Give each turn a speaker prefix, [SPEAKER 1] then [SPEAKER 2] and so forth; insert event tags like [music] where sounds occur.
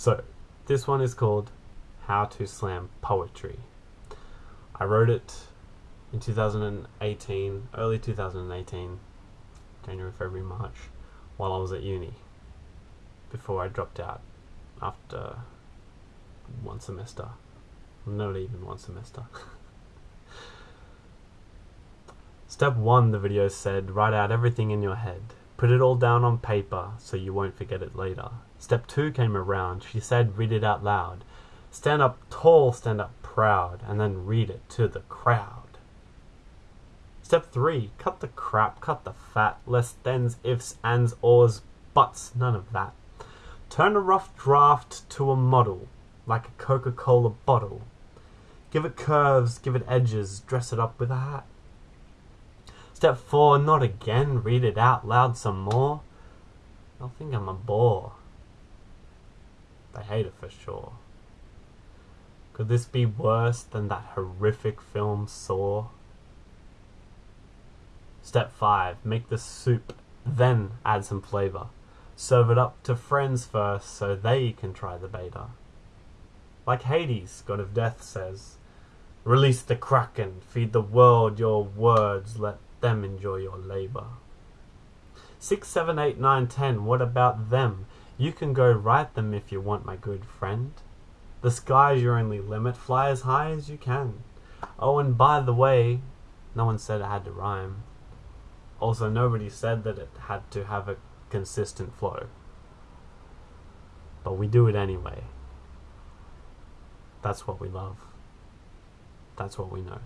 [SPEAKER 1] So, this one is called How to Slam Poetry. I wrote it in 2018, early 2018, January, February, March, while I was at uni, before I dropped out after one semester. Not even one semester. [laughs] Step 1, the video said, write out everything in your head. Put it all down on paper so you won't forget it later. Step 2 came around. She said, read it out loud. Stand up tall, stand up proud, and then read it to the crowd. Step 3, cut the crap, cut the fat, less thens, ifs, ands, ors, buts, none of that. Turn a rough draft to a model, like a Coca-Cola bottle. Give it curves, give it edges, dress it up with a hat. Step 4, not again, read it out loud some more. They'll think I'm a bore. They hate it for sure. Could this be worse than that horrific film Saw? Step 5, make the soup, then add some flavor. Serve it up to friends first so they can try the beta. Like Hades, god of death, says, Release the kraken, feed the world your words, let them enjoy your labor. 6, 7, 8, 9, 10, what about them? You can go write them if you want, my good friend. The sky's your only limit, fly as high as you can. Oh, and by the way, no one said it had to rhyme. Also, nobody said that it had to have a consistent flow. But we do it anyway. That's what we love. That's what we know.